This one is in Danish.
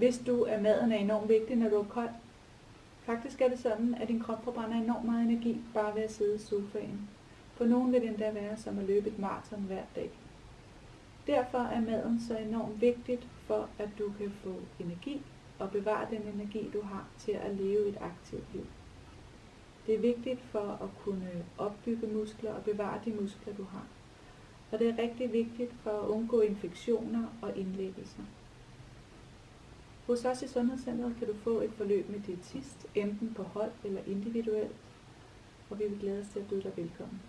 hvis du er maden er enormt vigtig, når du er kold. Faktisk er det sådan, at din krop forbrænder enormt meget energi bare ved at sidde i sofaen. For nogen vil det endda være som at løbe et maraton hver dag. Derfor er maden så enormt vigtigt for, at du kan få energi og bevare den energi, du har til at leve et aktivt liv. Det er vigtigt for at kunne opbygge muskler og bevare de muskler, du har. Og det er rigtig vigtigt for at undgå infektioner og indlæggelser. Hos os i Sundhedscenteret kan du få et forløb med diætist, enten på hold eller individuelt, og vi vil glæde os til at byde dig velkommen.